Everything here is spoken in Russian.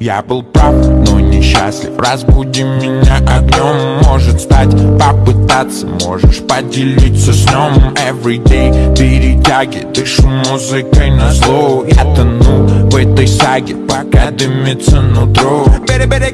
Я был прав, но несчастлив Разбуди меня огнем. Может стать, попытаться Можешь. Поделиться с ним. Everyday перетяги. Дышу музыкой на зло. Я тону в этой саге. Пока дымится нутро. Бери-бери,